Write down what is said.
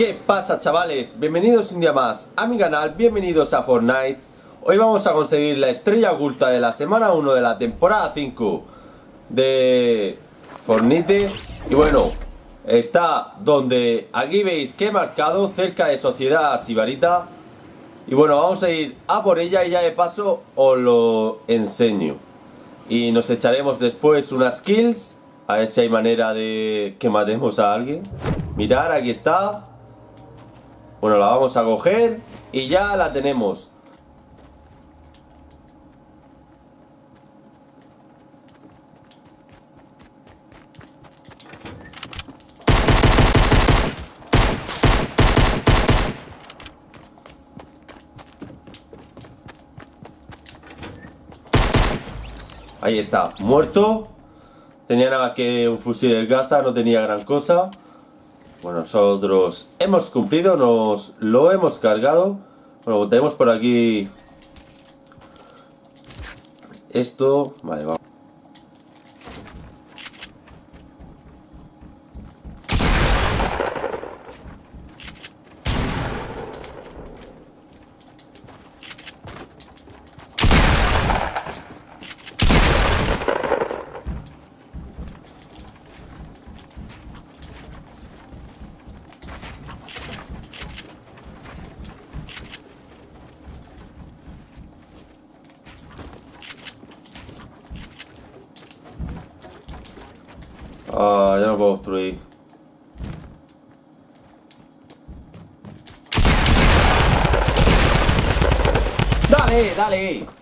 ¿Qué pasa chavales? Bienvenidos un día más a mi canal, bienvenidos a Fortnite. Hoy vamos a conseguir la estrella oculta de la semana 1 de la temporada 5 de Fortnite. Y bueno, está donde aquí veis que he marcado cerca de Sociedad Sibarita. Y bueno, vamos a ir a por ella y ya de paso os lo enseño. Y nos echaremos después unas kills A ver si hay manera de que matemos a alguien. Mirar, aquí está bueno, la vamos a coger y ya la tenemos. Ahí está, muerto. Tenía nada que un fusil de gasta, no tenía gran cosa. Bueno, nosotros hemos cumplido, nos lo hemos cargado. Bueno, tenemos por aquí esto. Vale, vamos. Ah, ya no puedo. ¡Dale, dale!